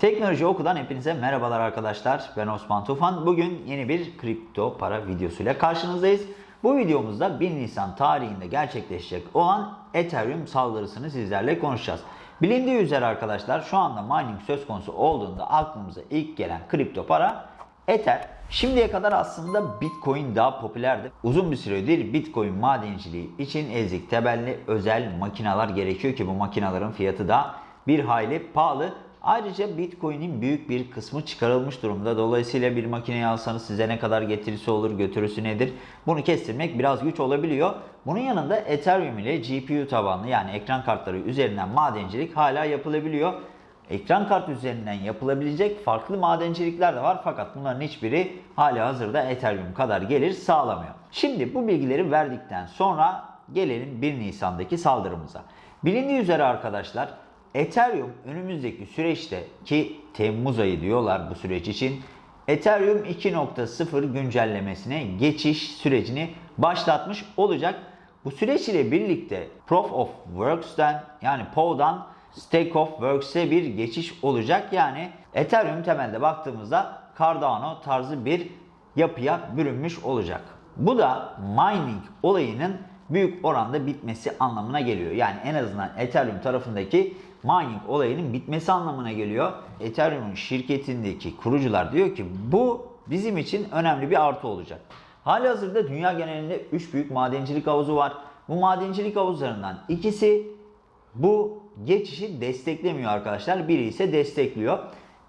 Teknoloji Oku'dan hepinize merhabalar arkadaşlar. Ben Osman Tufan. Bugün yeni bir kripto para videosuyla karşınızdayız. Bu videomuzda 1 Nisan tarihinde gerçekleşecek olan Ethereum saldırısını sizlerle konuşacağız. Bilindiği üzere arkadaşlar şu anda mining söz konusu olduğunda aklımıza ilk gelen kripto para Ether. Şimdiye kadar aslında Bitcoin daha popülerdi. Uzun bir süredir Bitcoin madenciliği için ezik temelli özel makineler gerekiyor ki bu makinelerin fiyatı da bir hayli pahalı. Ayrıca Bitcoin'in büyük bir kısmı çıkarılmış durumda. Dolayısıyla bir makineyi alsanız size ne kadar getirisi olur, götürüsü nedir? Bunu kestirmek biraz güç olabiliyor. Bunun yanında Ethereum ile GPU tabanlı yani ekran kartları üzerinden madencilik hala yapılabiliyor. Ekran kartı üzerinden yapılabilecek farklı madencilikler de var fakat bunların hiçbiri hali hazırda Ethereum kadar gelir sağlamıyor. Şimdi bu bilgileri verdikten sonra gelelim 1 Nisan'daki saldırımıza. Bilindiği üzere arkadaşlar Ethereum önümüzdeki süreçte ki Temmuz ayı diyorlar bu süreç için Ethereum 2.0 güncellemesine geçiş sürecini başlatmış olacak. Bu süreç ile birlikte Proof of Works'ten yani POW'dan Stake of Works'e bir geçiş olacak. Yani Ethereum temelde baktığımızda Cardano tarzı bir yapıya bürünmüş olacak. Bu da mining olayının büyük oranda bitmesi anlamına geliyor. Yani en azından Ethereum tarafındaki mining olayının bitmesi anlamına geliyor. Ethereum'un şirketindeki kurucular diyor ki bu bizim için önemli bir artı olacak. Hali hazırda dünya genelinde 3 büyük madencilik havuzu var. Bu madencilik havuzlarından ikisi bu geçişi desteklemiyor arkadaşlar. Biri ise destekliyor.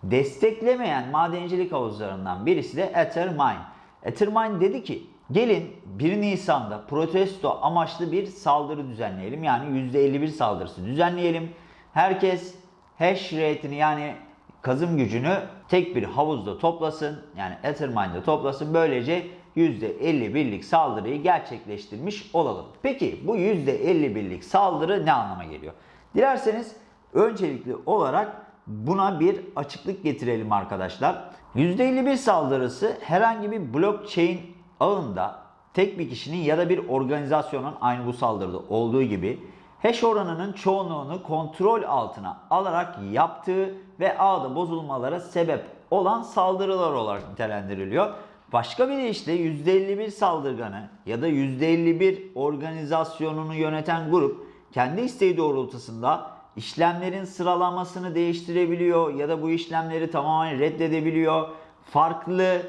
Desteklemeyen madencilik havuzlarından birisi de Ethermine. Ethermine dedi ki gelin 1 Nisan'da protesto amaçlı bir saldırı düzenleyelim. Yani %51 saldırısı düzenleyelim. Herkes hash rate'ini yani kazım gücünü tek bir havuzda toplasın. Yani Ethermine'de toplasın. Böylece %51'lik saldırıyı gerçekleştirmiş olalım. Peki bu %51'lik saldırı ne anlama geliyor? Dilerseniz öncelikli olarak buna bir açıklık getirelim arkadaşlar. %51 saldırısı herhangi bir blockchain ağında tek bir kişinin ya da bir organizasyonun aynı bu saldırıda olduğu gibi hash oranının çoğunluğunu kontrol altına alarak yaptığı ve ağda bozulmalara sebep olan saldırılar olarak nitelendiriliyor. Başka bir işte %51 saldırganı ya da %51 organizasyonunu yöneten grup kendi isteği doğrultusunda işlemlerin sıralamasını değiştirebiliyor ya da bu işlemleri tamamen reddedebiliyor. Farklı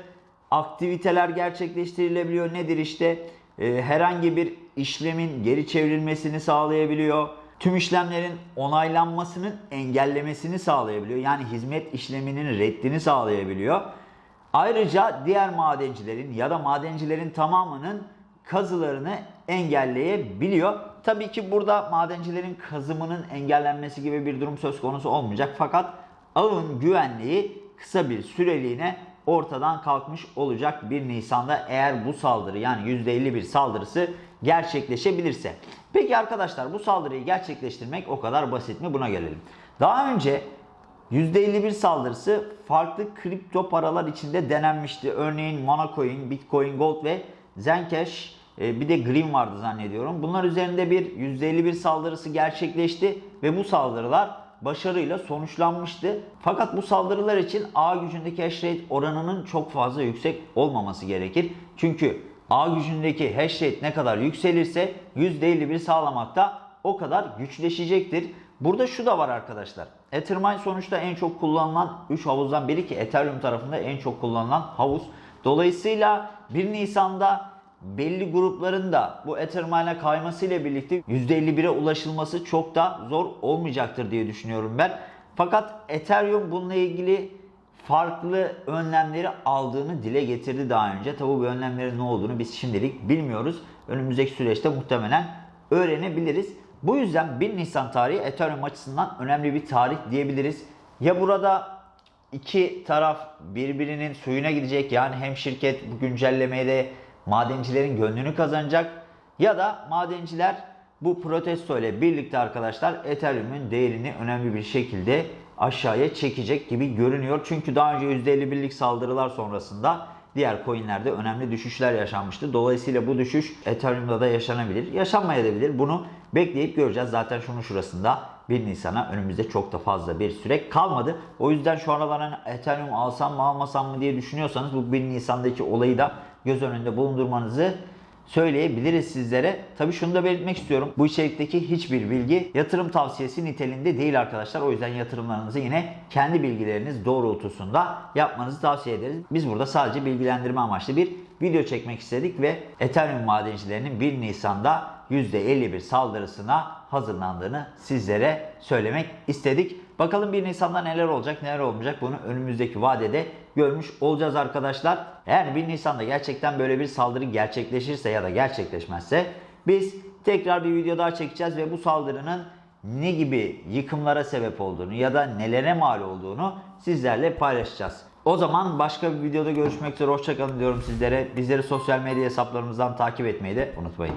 aktiviteler gerçekleştirilebiliyor. Nedir işte? Ee, herhangi bir işlemin geri çevrilmesini sağlayabiliyor. Tüm işlemlerin onaylanmasının engellemesini sağlayabiliyor. Yani hizmet işleminin reddini sağlayabiliyor. Ayrıca diğer madencilerin ya da madencilerin tamamının kazılarını engelleyebiliyor. Tabii ki burada madencilerin kazımının engellenmesi gibi bir durum söz konusu olmayacak. Fakat ağın güvenliği kısa bir süreliğine ortadan kalkmış olacak 1 Nisan'da eğer bu saldırı yani %51 saldırısı gerçekleşebilirse. Peki arkadaşlar bu saldırıyı gerçekleştirmek o kadar basit mi? Buna gelelim. Daha önce %51 saldırısı farklı kripto paralar içinde denenmişti. Örneğin Monacoin, Bitcoin Gold ve Zencash e, bir de Green vardı zannediyorum. Bunlar üzerinde bir %51 saldırısı gerçekleşti ve bu saldırılar başarıyla sonuçlanmıştı. Fakat bu saldırılar için ağ gücündeki hash rate oranının çok fazla yüksek olmaması gerekir. Çünkü ağ gücündeki hash rate ne kadar yükselirse %51 sağlamakta o kadar güçleşecektir. Burada şu da var arkadaşlar. Ethermine sonuçta en çok kullanılan 3 havuzdan biri ki Ethereum tarafında en çok kullanılan havuz. Dolayısıyla 1 Nisan'da belli grupların da bu Ethermine'e kayması ile birlikte %51'e ulaşılması çok da zor olmayacaktır diye düşünüyorum ben. Fakat Ethereum bununla ilgili farklı önlemleri aldığını dile getirdi daha önce. Tabi bu önlemlerin ne olduğunu biz şimdilik bilmiyoruz. Önümüzdeki süreçte muhtemelen öğrenebiliriz. Bu yüzden 1 Nisan tarihi Ethereum açısından önemli bir tarih diyebiliriz. Ya burada iki taraf birbirinin suyuna gidecek yani hem şirket bu güncellemeye de madencilerin gönlünü kazanacak ya da madenciler bu protesto ile birlikte arkadaşlar Ethereum'un değerini önemli bir şekilde aşağıya çekecek gibi görünüyor. Çünkü daha önce %51'lik saldırılar sonrasında diğer coinlerde önemli düşüşler yaşanmıştı. Dolayısıyla bu düşüş Ethereum'da da yaşanabilir. Yaşanmayabilir. Bunu bekleyip göreceğiz. Zaten şunun şurasında 1 Nisan'a önümüzde çok da fazla bir süre kalmadı. O yüzden şu aralar hani Ethereum alsam mı almasam mı diye düşünüyorsanız bu 1 Nisan'daki olayı da göz önünde bulundurmanızı söyleyebiliriz sizlere. Tabii şunu da belirtmek istiyorum. Bu içerikteki hiçbir bilgi yatırım tavsiyesi niteliğinde değil arkadaşlar. O yüzden yatırımlarınızı yine kendi bilgileriniz doğrultusunda yapmanızı tavsiye ederiz. Biz burada sadece bilgilendirme amaçlı bir video çekmek istedik ve Ethereum madencilerinin 1 Nisan'da %51 saldırısına hazırlandığını sizlere söylemek istedik. Bakalım 1 Nisan'da neler olacak neler olmayacak bunu önümüzdeki vadede görmüş olacağız arkadaşlar. Eğer 1 Nisan'da gerçekten böyle bir saldırı gerçekleşirse ya da gerçekleşmezse biz tekrar bir video daha çekeceğiz ve bu saldırının ne gibi yıkımlara sebep olduğunu ya da nelere mal olduğunu sizlerle paylaşacağız. O zaman başka bir videoda görüşmek üzere. Hoşçakalın diyorum sizlere. Bizleri sosyal medya hesaplarımızdan takip etmeyi de unutmayın.